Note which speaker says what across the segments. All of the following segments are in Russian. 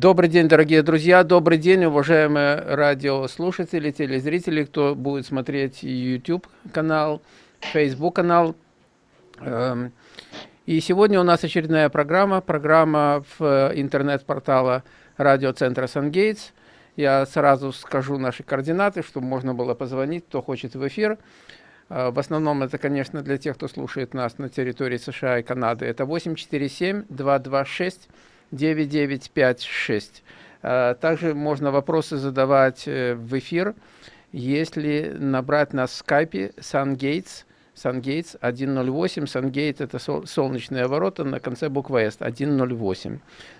Speaker 1: Добрый день, дорогие друзья, добрый день, уважаемые радиослушатели, телезрители, кто будет смотреть YouTube канал, Facebook канал. Эм, и сегодня у нас очередная программа, программа в интернет-портала радиоцентра Сангейтс. Я сразу скажу наши координаты, чтобы можно было позвонить, кто хочет в эфир. Э, в основном это, конечно, для тех, кто слушает нас на территории США и Канады. Это 847 226 9956. А, также можно вопросы задавать э, в эфир, если набрать на скайпе SunGates, SunGates 108, SunGate это солнечные ворота на конце буквы S, 108.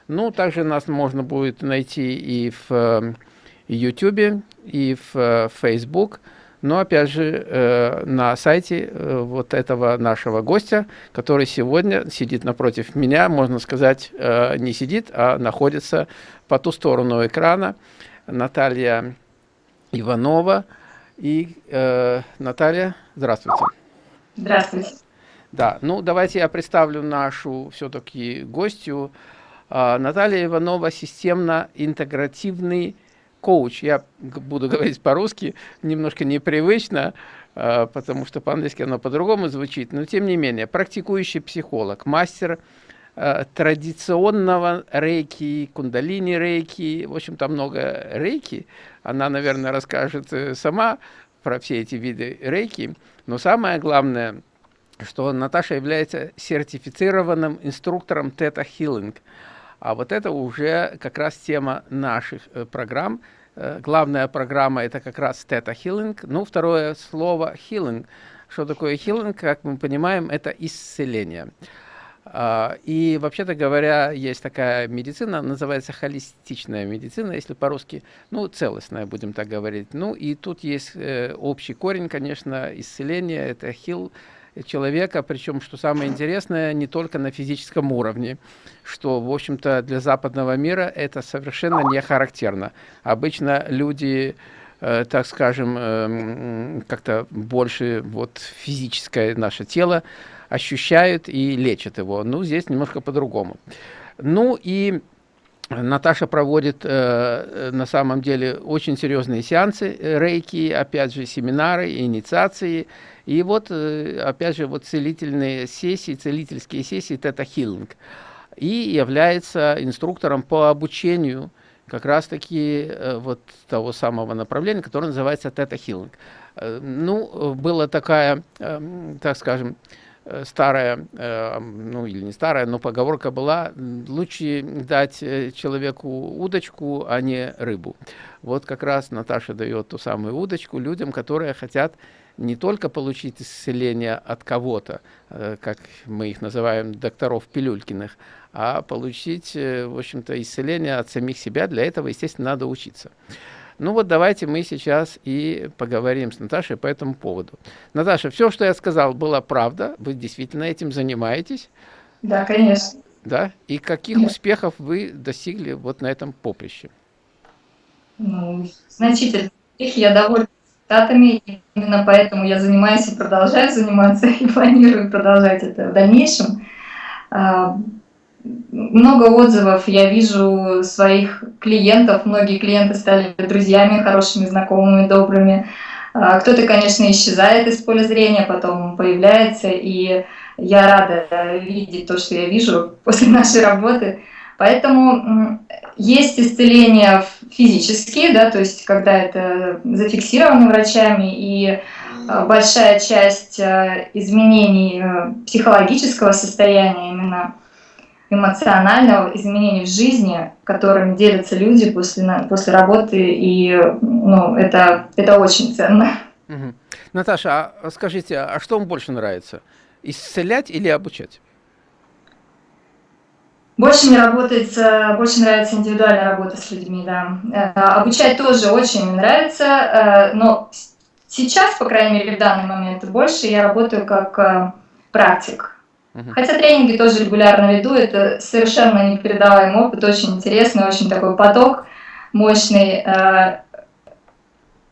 Speaker 1: Ну, также нас можно будет найти и в YouTube, э, и в э, Facebook, но опять же э, на сайте э, вот этого нашего гостя, который сегодня сидит напротив меня, можно сказать, э, не сидит, а находится по ту сторону экрана, Наталья Иванова. И Наталья, здравствуйте.
Speaker 2: Здравствуйте.
Speaker 1: Да, ну давайте я представлю нашу все-таки гостью. Э, Наталья Иванова, системно-интегративный коуч, я буду говорить по-русски, немножко непривычно, а, потому что по-английски оно по-другому звучит, но тем не менее, практикующий психолог, мастер а, традиционного рейки, кундалини рейки, в общем-то много рейки, она, наверное, расскажет э, сама про все эти виды рейки, но самое главное, что Наташа является сертифицированным инструктором Theta Healing – а вот это уже как раз тема наших э, программ. Э, главная программа это как раз Theta Healing. Ну, второе слово Healing. Что такое Healing? Как мы понимаем, это исцеление. Uh, и вообще-то говоря, есть такая медицина, называется холистичная медицина, если по-русски, ну, целостная, будем так говорить. Ну, и тут есть э, общий корень, конечно, исцеление, это heal, человека, причем, что самое интересное, не только на физическом уровне, что, в общем-то, для западного мира это совершенно не характерно. Обычно люди, э, так скажем, э, как-то больше вот физическое наше тело ощущают и лечат его. Ну, здесь немножко по-другому. Ну и Наташа проводит э, на самом деле очень серьезные сеансы э, рейки, опять же семинары, инициации. И вот, э, опять же, вот целительные сессии, целительские сессии Тета Хиллинг. И является инструктором по обучению как раз-таки э, вот того самого направления, которое называется Тета Хиллинг. Э, ну, была такая, э, так скажем, э, старая, э, ну или не старая, но поговорка была, лучше дать э, человеку удочку, а не рыбу. Вот как раз Наташа дает ту самую удочку людям, которые хотят не только получить исцеление от кого-то, э, как мы их называем, докторов Пилюлькиных, а получить, э, в общем-то, исцеление от самих себя. Для этого, естественно, надо учиться. Ну вот давайте мы сейчас и поговорим с Наташей по этому поводу. Наташа, все, что я сказал, было правда. Вы действительно этим занимаетесь?
Speaker 2: Да, конечно.
Speaker 1: Да? И каких да. успехов вы достигли вот на этом поприще?
Speaker 2: Ну, значительно. Я довольна результатами. Именно поэтому я занимаюсь и продолжаю заниматься, и планирую продолжать это в дальнейшем. Много отзывов я вижу своих клиентов. Многие клиенты стали друзьями, хорошими, знакомыми, добрыми. А, кто-то, конечно, исчезает из поля зрения, потом появляется, и я рада видеть то, что я вижу после нашей работы. Поэтому есть исцеления физические, да, то есть когда это зафиксировано врачами, и а, большая часть а, изменений э, психологического состояния, именно эмоционального изменений в жизни, которыми делятся люди после, после работы, и ну, это, это очень ценно.
Speaker 1: Угу. Наташа, а скажите, а что вам больше нравится? Исцелять или обучать?
Speaker 2: Больше мне работает, больше нравится индивидуальная работа с людьми, да. Э, обучать тоже очень нравится, э, но сейчас, по крайней мере, в данный момент, больше я работаю как э, практик. Хотя тренинги тоже регулярно веду, это совершенно непередаваемый опыт, очень интересный, очень такой поток мощный.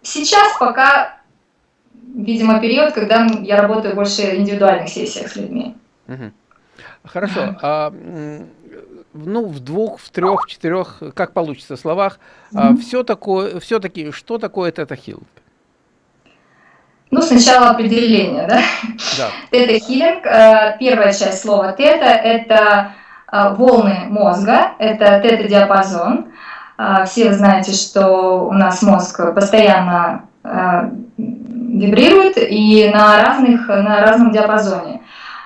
Speaker 2: Сейчас пока, видимо, период, когда я работаю больше в индивидуальных сессиях с людьми.
Speaker 1: Хорошо. А ну, в двух, в трех, в четырех, как получится словах, все такое, все-таки, что такое тета-хилинг?
Speaker 2: Ну, сначала определение, да? Да. Тета-хилинг, э, первая часть слова тета – это э, волны мозга, это тета-диапазон. Э, все вы знаете, что у нас мозг постоянно вибрирует и на, разных, на разном диапазоне.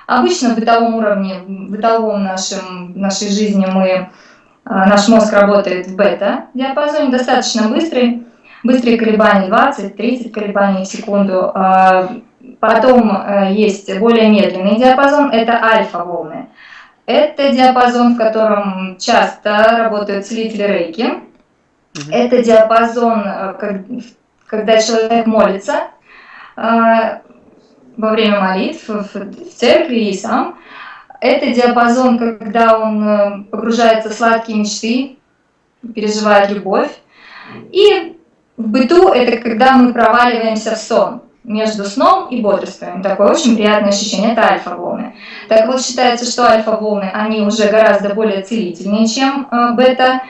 Speaker 2: Обычно в бытовом уровне, в бытовом нашем, нашей жизни мы, наш мозг работает в бета-диапазоне, достаточно быстрый, быстрые колебания 20-30 колебаний в секунду. А, потом э, есть более медленный диапазон, это альфа-волны. Это диапазон, в котором часто работают целители рейки. Это диапазон, э, когда человек молится э, во время молитв в церкви и сам. Это диапазон, когда он погружается в сладкие мечты, переживает любовь. И в быту это когда мы проваливаемся в сон между сном и бодрствованием. Такое очень приятное ощущение, это альфа-волны. Так вот, считается, что альфа-волны, они уже гораздо более целительные, чем э, бета.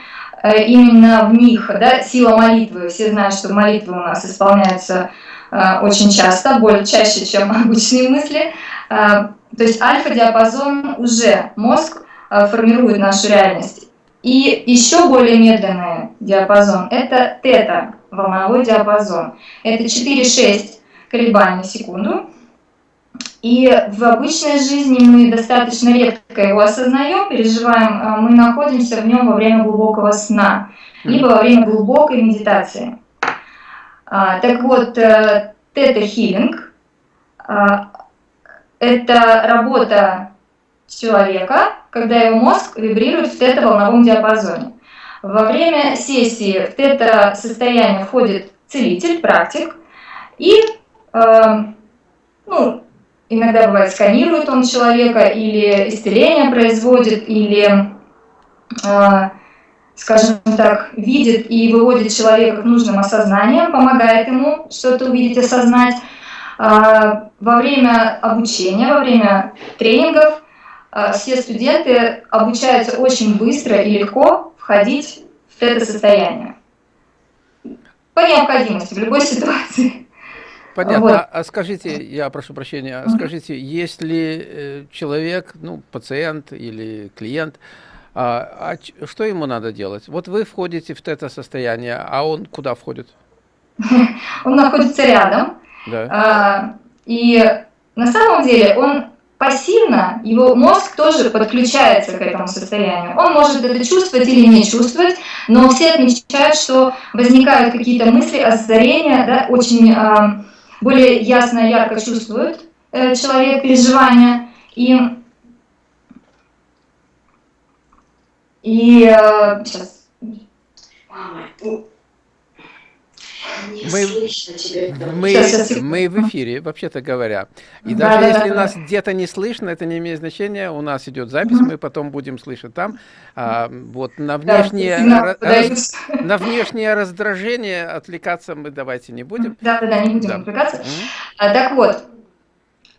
Speaker 2: Э, именно в них да, сила молитвы, все знают, что молитвы у нас исполняются э, очень часто, более чаще, чем обычные мысли. То есть альфа-диапазон уже мозг формирует нашу реальность. И еще более медленный диапазон – это тета, волновой диапазон. Это 4-6 колебаний в секунду. И в обычной жизни мы достаточно редко его осознаем, переживаем, а мы находимся в нем во время глубокого сна, либо во время глубокой медитации. А, так вот, э, тета-хилинг а, – это работа человека, когда его мозг вибрирует в тета-волновом диапазоне. Во время сессии в тета-состояние входит целитель, практик, и э, ну, иногда бывает сканирует он человека, или исцеление производит, или, э, скажем так, видит и выводит человека к нужным осознаниям, помогает ему что-то увидеть, осознать. Э, во время обучения, во время тренингов э, все студенты обучаются очень быстро и легко входить в это состояние. По необходимости, в любой ситуации.
Speaker 1: Понятно. Вот. А скажите, я прошу прощения, а скажите, если э, человек, ну, пациент или клиент, а, а что ему надо делать? Вот вы входите в это состояние, а он куда входит?
Speaker 2: Он находится рядом. Да. А, и на самом деле он пассивно его мозг тоже подключается к этому состоянию. Он может это чувствовать или не чувствовать, но все отмечают, что возникают какие-то мысли, озарения, да, очень э, более ясно, ярко чувствует э, человек переживания. И, и э, сейчас.
Speaker 1: Мы, мы, мы в эфире, вообще-то говоря. И да, даже да, если да, нас да. где-то не слышно, это не имеет значения. У нас идет запись, мы потом будем слышать там. А, вот на внешнее, да, раз, на внешнее раздражение отвлекаться мы давайте не будем.
Speaker 2: Да, да, да, не будем да. отвлекаться. Mm -hmm. Так вот,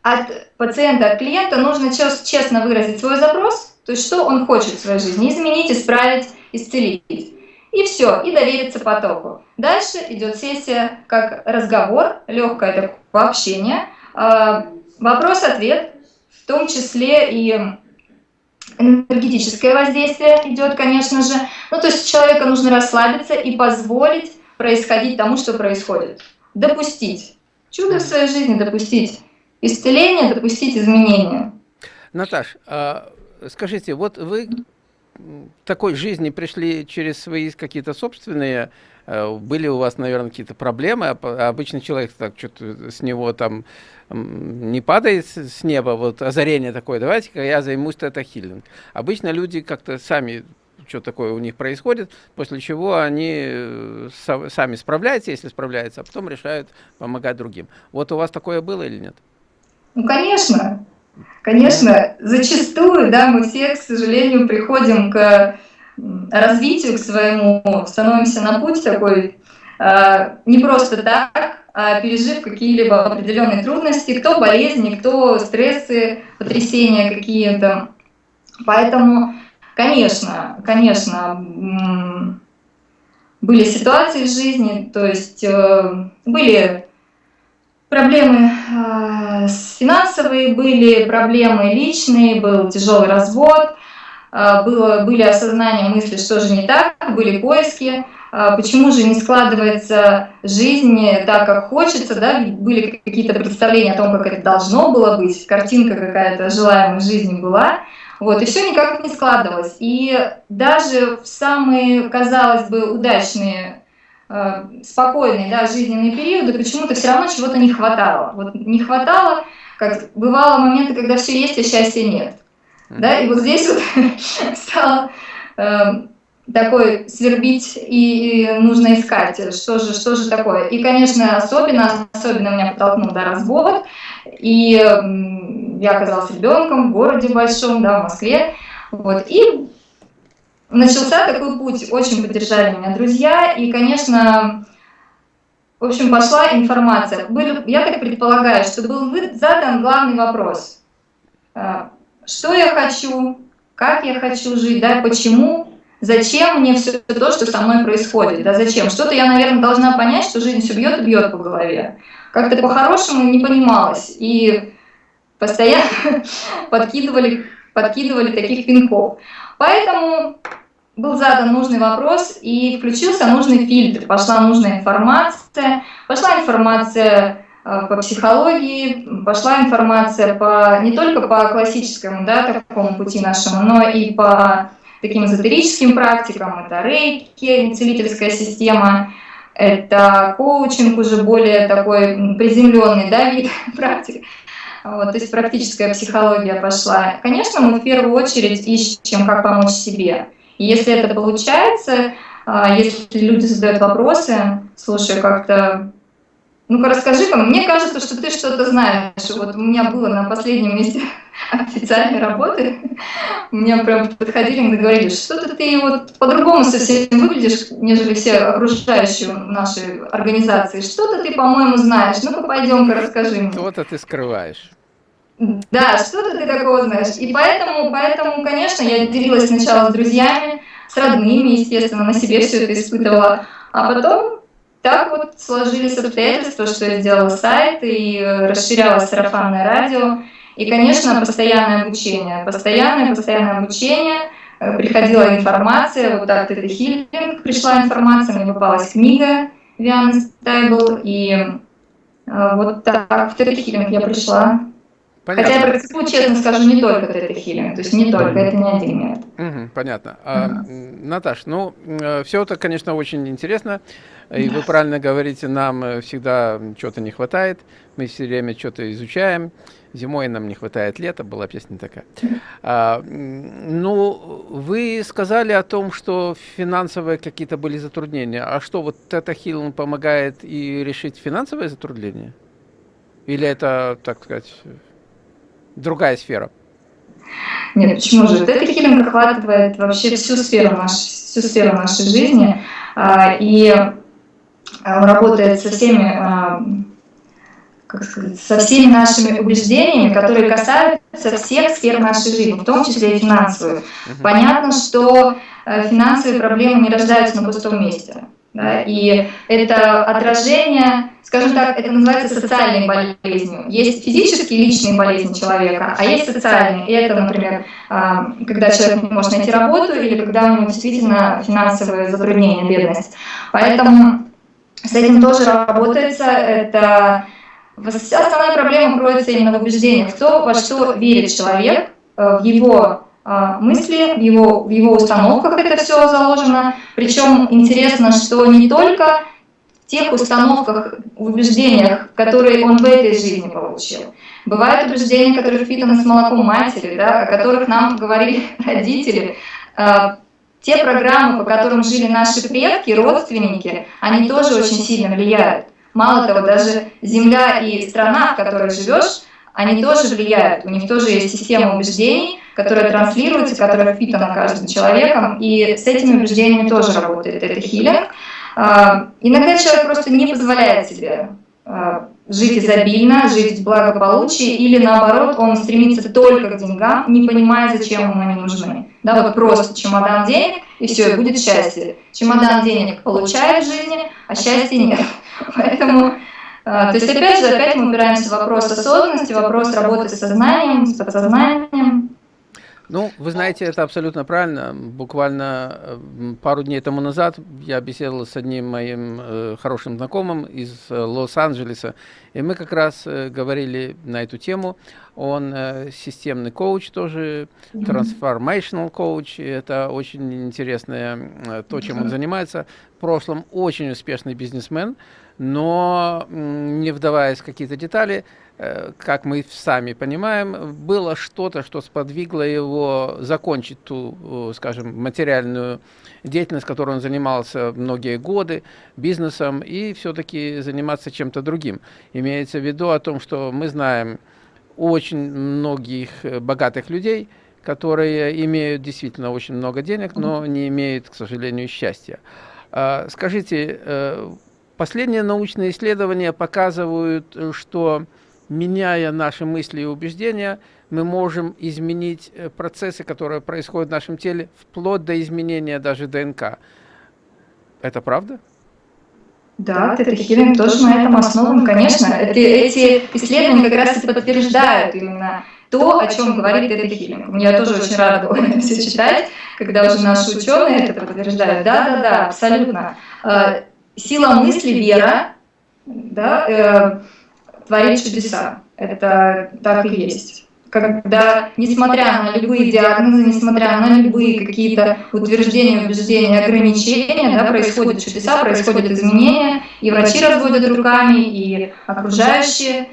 Speaker 2: от пациента, от клиента нужно честно выразить свой запрос, то есть что он хочет в своей жизни, изменить, исправить, исцелить и все, и довериться потоку. Дальше идет сессия как разговор, легкое такое общение, а, вопрос-ответ, в том числе и энергетическое воздействие идет, конечно же. Ну, то есть человеку нужно расслабиться и позволить происходить тому, что происходит. Допустить. Чудо в своей жизни допустить. Исцеление, допустить изменения.
Speaker 1: Наташ, а, скажите, вот вы такой жизни пришли через свои какие-то собственные, э, были у вас, наверное, какие-то проблемы, а обычный человек так что-то с него там не падает с неба, вот озарение такое, давайте-ка я займусь тета-хиллинг. Обычно люди как-то сами что такое у них происходит, после чего они э, сами справляются, если справляются, а потом решают помогать другим. Вот у вас такое было или нет?
Speaker 2: Ну, конечно. Конечно, зачастую, да, мы все, к сожалению, приходим к развитию, к своему, становимся на путь такой э, не просто так, а пережив какие-либо определенные трудности, кто болезни, кто стрессы, потрясения какие-то. Поэтому конечно, конечно, были ситуации в жизни, то есть э, были проблемы э, финансовые, были проблемы личные, был тяжелый развод, э, было, были осознания мысли, что же не так, были поиски, почему же не складывается жизнь так, как хочется, да, были какие-то представления о том, как это должно было быть, картинка какая-то желаемой жизни была, вот, и все никак не складывалось. И даже в самые, казалось бы, удачные, э, спокойные да, жизненные периоды почему-то все равно чего-то не хватало. Вот не хватало, как бывало моменты, когда все есть, а счастья нет. Да, и вот здесь вот стало э, такой свербить и, и нужно искать, что же, что же такое. И, конечно, особенно, особенно меня подтолкнул да, развод, и я оказалась ребенком в городе большом, да, в Москве. Вот, и начался такой путь, очень поддержали меня друзья, и, конечно, в общем, пошла информация. Были, я так предполагаю, что был задан главный вопрос. А, что я хочу, как я хочу жить, да, почему, зачем мне все то, что со мной происходит, да, зачем. Что-то я, наверное, должна понять, что жизнь все бьет и бьет по голове. Как-то по-хорошему не понималось. И постоянно подкидывали, подкидывали таких пинков. Поэтому был задан нужный вопрос и включился нужный фильтр, пошла нужная информация, пошла информация э, по психологии, пошла информация по, не только по классическому да, такому пути нашему, но и по таким эзотерическим практикам, это рейки, целительская система, это коучинг уже более такой приземленный да, вид практик. Вот, то есть практическая психология пошла. Конечно, мы в первую очередь ищем, как помочь себе. И если это получается, а, если люди задают вопросы, слушай, как-то ну-ка расскажи-ка, мне кажется, что ты что-то знаешь. Вот у меня было на последнем месте официальной работы, мне прям подходили и говорили, что-то ты вот по-другому совсем выглядишь, нежели все окружающие наши организации. Что-то ты, по-моему, знаешь. Ну-ка, пойдем-ка расскажи мне.
Speaker 1: Что-то ты скрываешь.
Speaker 2: Да, что-то ты такого знаешь. И поэтому, поэтому, конечно, я делилась сначала с друзьями, с родными, естественно, на себе все это испытывала. А потом так вот сложились обстоятельства, что я сделала сайт и э, расширяла сарафанное радио. И, конечно, постоянное обучение. Постоянное, постоянное обучение. Э, приходила информация, вот так это хилинг, пришла информация, мне попалась книга Вианы Стайбл, и э, вот так в тета-хилинг я пришла. Понятно. Хотя я практикую, честно скажу, не только тета-хилинг, то есть не только, это не один метод.
Speaker 1: Угу, понятно. А, Наташ, ну, все это, конечно, очень интересно. И вы правильно говорите, нам э, всегда чего-то не хватает, мы все время что-то изучаем. Зимой нам не хватает лета, была песня такая. А, ну, вы сказали о том, что финансовые какие-то были затруднения. А что, вот это Хилл помогает и решить финансовые затруднения? Или это, так сказать, другая сфера?
Speaker 2: Нет, почему же? Это хилинг охватывает вообще всю сферу нашей, всю сферу нашей жизни. А, и работает со всеми, э, как сказать, со всеми нашими убеждениями, которые касаются всех сфер нашей жизни, в том числе и финансовую. Понятно, что э, финансовые проблемы не рождаются на пустом месте. Да, и это отражение, скажем так, это называется социальной болезнью. Есть физические личные болезни человека, а есть социальные. И это, например, когда человек не может найти работу или когда у него действительно финансовые затруднения, бедность. Поэтому с этим тоже работается. Это основная проблема кроется именно в убеждениях, кто во что верит человек, э, в его э, мысли, в его, в его установках это все заложено. Причем интересно, что не только в тех установках, убеждениях, которые он в этой жизни получил. Бывают убеждения, которые впитаны с молоком матери, да, о которых нам говорили родители, э, те программы, по которым жили наши предки, родственники, они тоже очень сильно влияют. Мало того, даже земля и страна, в которой живешь, они тоже влияют. У них тоже есть система убеждений, которая транслируется, которая впитана каждым человеком, и с этими убеждениями тоже работает это хилинг. А, иногда человек просто не позволяет себе а, жить изобильно, жить в благополучии, или наоборот, он стремится только к деньгам, не понимая, зачем ему они нужны. Да, вот просто чемодан денег, и все, и будет счастье. Чемодан денег получает в жизни, а счастья нет. Поэтому, а, то есть опять же, опять мы упираемся в вопрос осознанности, вопрос работы с сознанием, с подсознанием.
Speaker 1: Ну, вы знаете, это абсолютно правильно. Буквально э, пару дней тому назад я беседовал с одним моим э, хорошим знакомым из э, Лос-Анджелеса, и мы как раз э, говорили на эту тему. Он э, системный коуч тоже, transformational коуч. Это очень интересное э, то, чем он занимается. В прошлом очень успешный бизнесмен, но не вдаваясь в какие-то детали, Э, как мы сами понимаем, было что-то, что сподвигло его закончить ту, скажем, материальную деятельность, которой он занимался многие годы, бизнесом, и все-таки заниматься чем-то другим. Имеется в виду о том, что мы знаем очень многих э, богатых людей, которые имеют действительно очень много денег, но не имеют, к сожалению, счастья. А, скажите, э, последние научные исследования показывают, что меняя наши мысли и убеждения, мы можем изменить э, процессы, которые происходят в нашем теле, вплоть до изменения даже ДНК. Это правда?
Speaker 2: Да, тета-хилинг тоже на этом основан, конечно. Это, эти исследования как раз и подтверждают именно то, о чем говорит тета-хилинг. Я тоже очень рада это все читать, когда уже наши ученые это подтверждают. Да, да, да, абсолютно. Э, сила мысли, вера, да, э, творит чудеса. Это так и есть. Когда, несмотря на любые диагнозы, несмотря на любые какие-то утверждения, убеждения, ограничения, да, происходят чудеса, происходят изменения, и врачи разводят руками, и окружающие.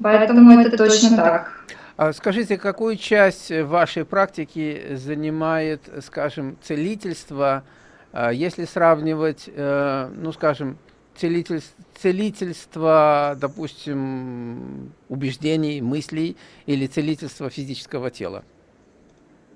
Speaker 2: Поэтому это точно так.
Speaker 1: А скажите, какую часть вашей практики занимает, скажем, целительство, если сравнивать, э, ну, скажем, целительство, целительство, допустим, убеждений, мыслей или целительство физического тела?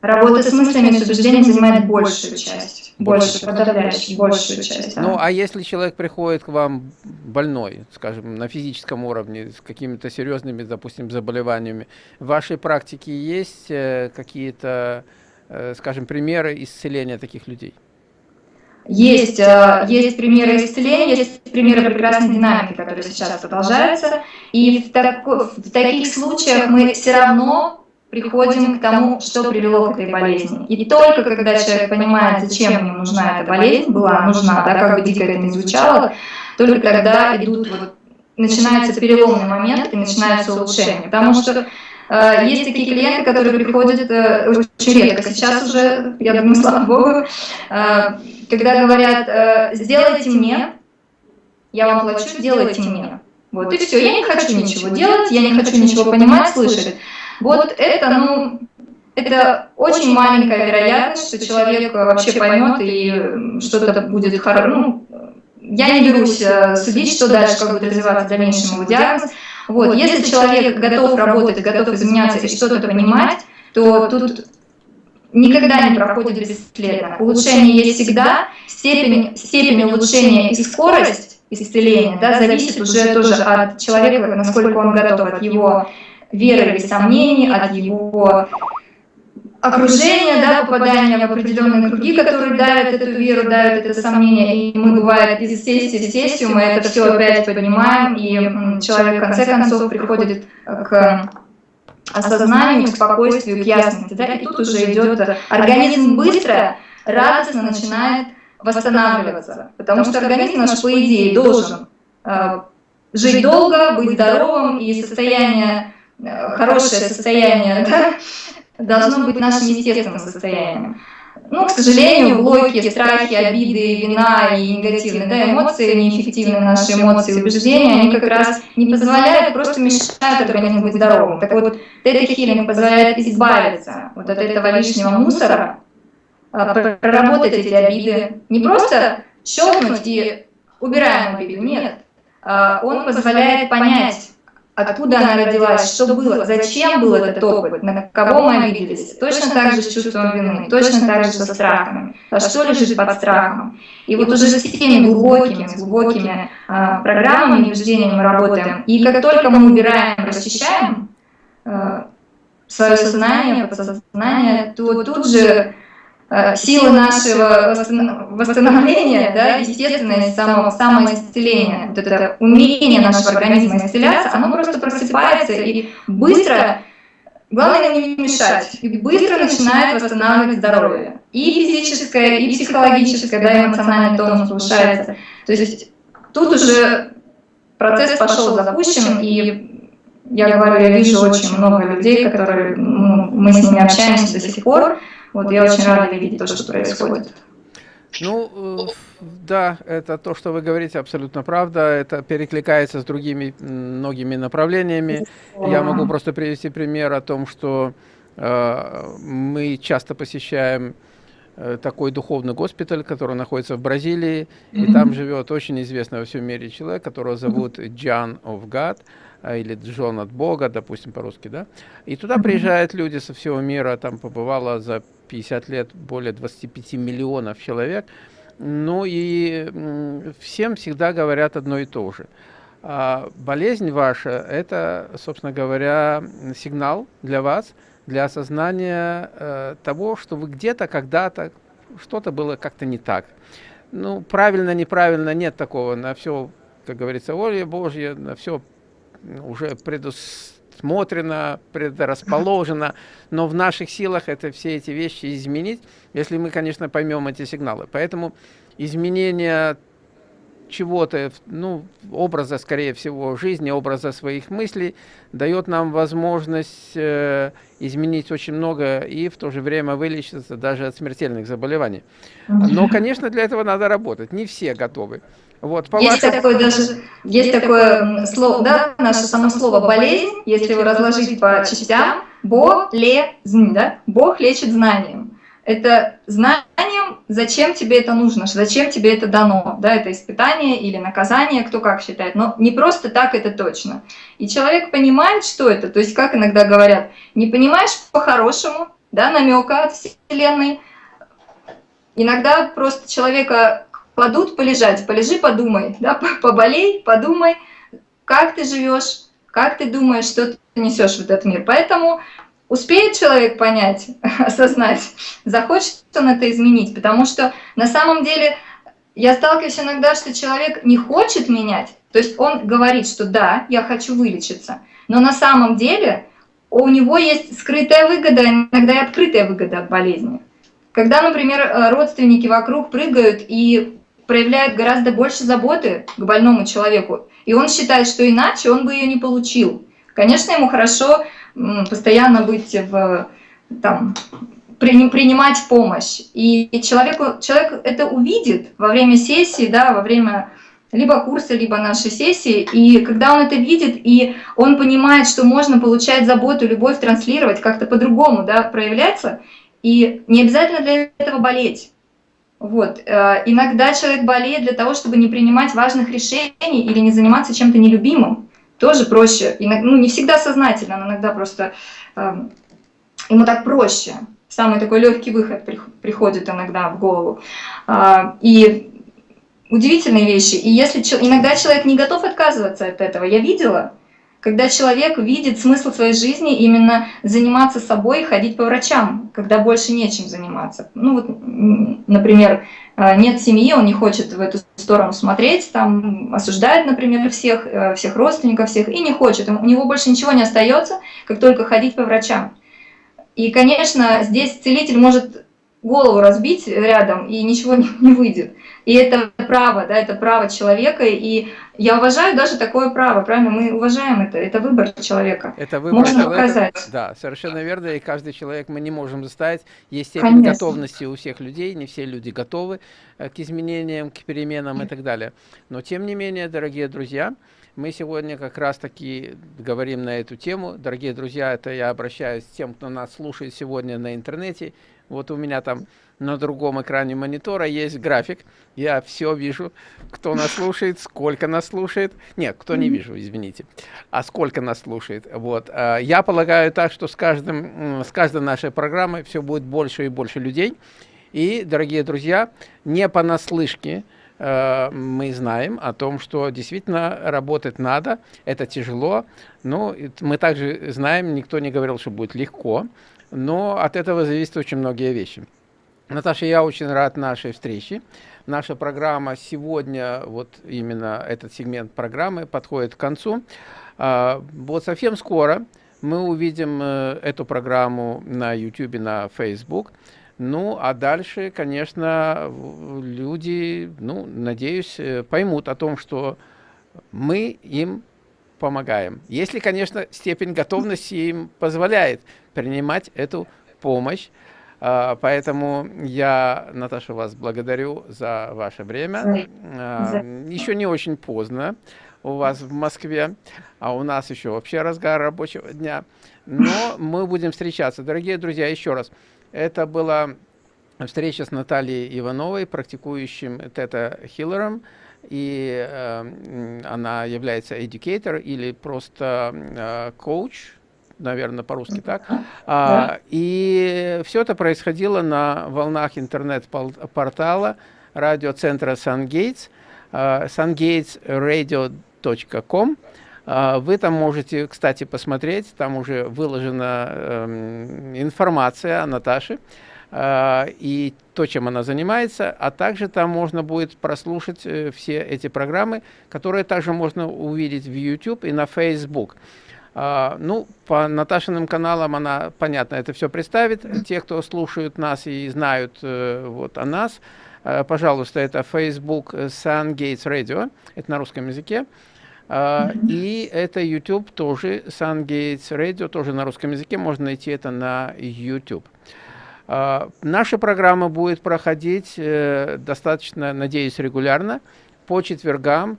Speaker 2: Работа с мыслями, с убеждениями занимает большую часть, больше, подавляющую, большую часть.
Speaker 1: Да. Ну, а если человек приходит к вам больной, скажем, на физическом уровне, с какими-то серьезными, допустим, заболеваниями, в вашей практике есть э, какие-то, э, скажем, примеры исцеления таких людей?
Speaker 2: Есть, э, есть примеры исцеления, есть примеры прекрасной динамики, которые сейчас продолжаются. И в, так, в таких случаях мы все равно приходим к тому, что привело к этой болезни. И только когда человек понимает, зачем ему нужна эта болезнь, была нужна, да, как бы дико это не звучало, только когда идут вот, начинается переломный момент и начинается улучшение. Потому что э, есть такие клиенты, которые приходят э, очень редко. Сейчас уже, я думаю, слава богу, э, когда говорят, э, сделайте мне, я вам плачу, делайте мне. Вот, и все, я не хочу ничего делать, я не хочу ничего понимать, слышать. Вот это, ну, это очень маленькая вероятность, что человек вообще поймет и что-то будет хорошо. Ну, я не берусь э, судить, что дальше, как будет развиваться в дальнейшем его диагноз. Вот, если человек готов работать, готов изменяться и что-то понимать, то тут никогда не проходит бесследно. Улучшение есть всегда, степень, степень улучшения и скорость исцеления да, зависит уже тоже от человека, насколько он готов, от его веры или сомнений, от его окружения, да, попадания в определенные круги, которые давят эту веру, давят это сомнение, и мы, бывает, из сессии в сессию мы это все опять понимаем, и человек в конце концов приходит к осознанию, к спокойствию, к ясности. Да? И тут уже идет организм быстро, радостно начинает восстанавливаться. Потому что организм наш, по идее, должен э, жить долго, быть здоровым, и состояние, э, хорошее состояние да, должно быть нашим естественным состоянием. Ну, к сожалению, блоки, страхи, обиды, вина и негативные да, эмоции, неэффективные наши эмоции и убеждения, они как раз не позволяют, просто мешают организму быть здоровым. Так вот, тета-хилинг позволяет избавиться вот от этого лишнего мусора, а, проработать эти обиды, не просто щелкнуть и убираем обиду, нет. А, он позволяет понять, откуда она родилась, что было, зачем был этот опыт, на кого мы обиделись. Точно так же с чувством вины, точно так же со страхами. А что лежит под страхом? И вот уже с теми глубокими, с глубокими а, программами и убеждениями мы работаем. И как только мы убираем, расчищаем а, свое сознание, подсознание, то тут же э, силы нашего восстановления, да, естественное само, самоисцеление, вот это умение нашего организма исцеляться, оно просто просыпается и быстро, главное не мешать, и быстро начинает восстанавливать здоровье. И физическое, и психологическое, да, эмоциональный тонус повышается. То есть тут уже процесс пошел запущен, и я говорю, я вижу очень много людей, которые, ну, мы с ними общаемся до сих пор, вот я очень рада видеть то, что происходит.
Speaker 1: Ну, э, да, это то, что вы говорите, абсолютно правда. Это перекликается с другими многими направлениями. Я могу просто привести пример о том, что э, мы часто посещаем э, такой духовный госпиталь, который находится в Бразилии, и там живет очень известный во всем мире человек, которого зовут John of God, э, или Джон от Бога, допустим, по-русски, да. И туда приезжают люди со всего мира, там побывало за 50 лет более 25 миллионов человек. Ну и всем всегда говорят одно и то же. А болезнь ваша – это, собственно говоря, сигнал для вас, для осознания э, того, что вы где-то, когда-то, что-то было как-то не так. Ну, правильно, неправильно, нет такого. На все, как говорится, воля Божья, на все уже предус предусмотрено, предрасположено, но в наших силах это все эти вещи изменить, если мы, конечно, поймем эти сигналы. Поэтому изменение чего-то, ну, образа, скорее всего, жизни, образа своих мыслей, дает нам возможность э, изменить очень много и в то же время вылечиться даже от смертельных заболеваний. Но, конечно, для этого надо работать. Не все готовы.
Speaker 2: Вот, по есть вашему... такое даже, есть такое слово, да, наше само слово болезнь, если его разложить по частям, болезнь, да, Бог лечит знанием. Это знанием, зачем тебе это нужно, зачем тебе это дано, да, это испытание или наказание, кто как считает, но не просто так это точно. И человек понимает, что это, то есть как иногда говорят, не понимаешь по-хорошему, да, намека от Вселенной, иногда просто человека кладут полежать, полежи, подумай, да, поболей, подумай, как ты живешь, как ты думаешь, что ты несешь в этот мир. Поэтому успеет человек понять, осознать, захочет он это изменить, потому что на самом деле я сталкиваюсь иногда, что человек не хочет менять, то есть он говорит, что да, я хочу вылечиться, но на самом деле у него есть скрытая выгода, иногда и открытая выгода от болезни. Когда, например, э, родственники вокруг прыгают и проявляет гораздо больше заботы к больному человеку, и он считает, что иначе он бы ее не получил. Конечно, ему хорошо постоянно быть в, там, принимать помощь, и человеку, человек это увидит во время сессии, да, во время либо курса, либо нашей сессии, и когда он это видит, и он понимает, что можно получать заботу, любовь, транслировать, как-то по-другому да, проявляться, и не обязательно для этого болеть. Вот. Э, иногда человек болеет для того, чтобы не принимать важных решений или не заниматься чем-то нелюбимым. Тоже проще. Ну, не всегда сознательно, но иногда просто э, ему так проще. Самый такой легкий выход приходит иногда в голову. Э, и удивительные вещи. И если иногда человек не готов отказываться от этого, я видела, когда человек видит смысл своей жизни именно заниматься собой, ходить по врачам, когда больше нечем заниматься. Ну вот, например, э, нет семьи, он не хочет в эту сторону смотреть, там осуждает, например, всех, э, всех родственников, всех, и не хочет. У него больше ничего не остается, как только ходить по врачам. И, конечно, здесь целитель может голову разбить рядом, и ничего не, не выйдет. И это право, да, это право человека, и я уважаю даже такое право, правильно? Мы уважаем это, это выбор человека.
Speaker 1: Это выбор Можно человека, указать. Да, совершенно верно, и каждый человек мы не можем заставить. Есть степень Конечно. готовности у всех людей, не все люди готовы э, к изменениям, к переменам и так далее. Но тем не менее, дорогие друзья, мы сегодня как раз-таки говорим на эту тему. Дорогие друзья, это я обращаюсь к тем, кто нас слушает сегодня на интернете. Вот у меня там на другом экране монитора есть график. Я все вижу, кто нас слушает, сколько нас слушает. Нет, кто не вижу, извините. А сколько нас слушает. Вот. А, я полагаю так, что с, каждым, с каждой нашей программой все будет больше и больше людей. И, дорогие друзья, не понаслышке э, мы знаем о том, что действительно работать надо, это тяжело. Но мы также знаем, никто не говорил, что будет легко, но от этого зависят очень многие вещи. Наташа, я очень рад нашей встрече. Наша программа сегодня, вот именно этот сегмент программы подходит к концу. А, вот совсем скоро мы увидим э, эту программу на YouTube, на Facebook. Ну, а дальше, конечно, люди, ну, надеюсь, э, поймут о том, что мы им помогаем. Если, конечно, степень готовности им позволяет принимать эту помощь. А, поэтому я, Наташа, вас благодарю за ваше время. А, еще не очень поздно у вас в Москве, а у нас еще вообще разгар рабочего дня. Но мы будем встречаться. Дорогие друзья, еще раз, это была встреча с Натальей Ивановой, практикующим тета-хиллером, и э, она является educator или просто э, коуч, наверное, по-русски так. А, и все это происходило на волнах интернет-портала радиоцентра uh, sungatesradio.com. Uh, вы там можете, кстати, посмотреть, там уже выложена э, информация о Наташе э, и то, чем она занимается, а также там можно будет прослушать э, все эти программы, которые также можно увидеть в YouTube и на Facebook. А, ну, по Наташиным каналам она, понятно, это все представит. Те, кто слушают нас и знают э, вот о нас, э, пожалуйста, это Facebook Sun Gates Radio, это на русском языке. Uh, и это YouTube тоже, Sun Gates Radio, тоже на русском языке, можно найти это на YouTube. Uh, наша программа будет проходить uh, достаточно, надеюсь, регулярно, по четвергам.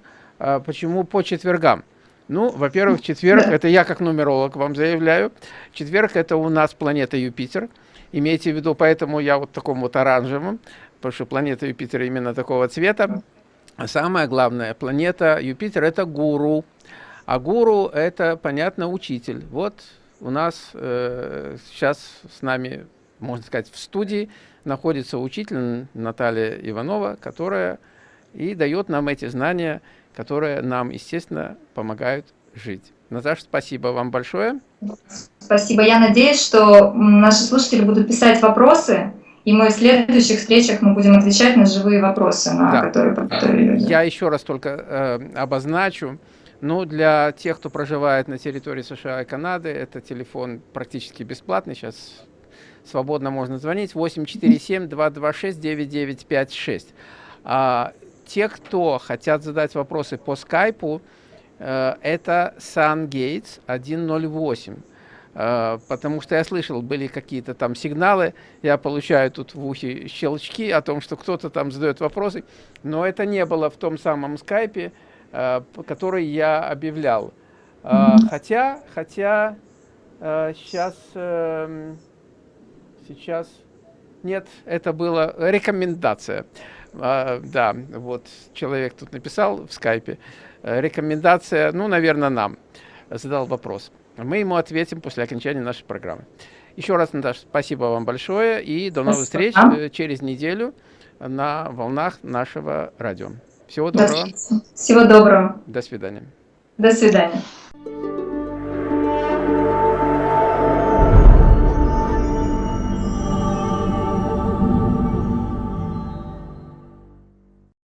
Speaker 1: Почему по четвергам? Ну, во-первых, четверг, это я как нумеролог вам заявляю, четверг это у нас планета Юпитер, имейте в виду, поэтому я вот таком вот оранжевом, потому что планета Юпитер именно такого цвета. А самая главная планета Юпитер это гуру, а гуру это, понятно, учитель. Вот у нас э, сейчас с нами, можно сказать, в студии находится учитель Наталья Иванова, которая и дает нам эти знания, которые нам, естественно, помогают жить. Наташа, спасибо вам большое.
Speaker 2: Спасибо. Я надеюсь, что наши слушатели будут писать вопросы, и мы в следующих встречах мы будем отвечать на живые вопросы, на да. которые, которые
Speaker 1: Я еще раз только э, обозначу. Ну, для тех, кто проживает на территории США и Канады, это телефон практически бесплатный. Сейчас свободно можно звонить. 847-226-9956. А, те, кто хотят задать вопросы по скайпу, э, это SunGates 108. Э, потому что я слышал, были какие-то там сигналы, я получаю тут в ухе щелчки о том, что кто-то там задает вопросы, но это не было в том самом скайпе, э, который я объявлял. Хотя, хотя сейчас, эм, сейчас, нет, это была рекомендация. А, да, вот человек тут написал в скайпе. Э, рекомендация, ну, наверное, нам. Задал вопрос. Мы ему ответим после окончания нашей программы. Еще раз, Наташа, спасибо вам большое. И до новых встреч э, через неделю на волнах нашего радио. Всего доброго.
Speaker 2: Всего доброго.
Speaker 1: До свидания.
Speaker 2: До свидания.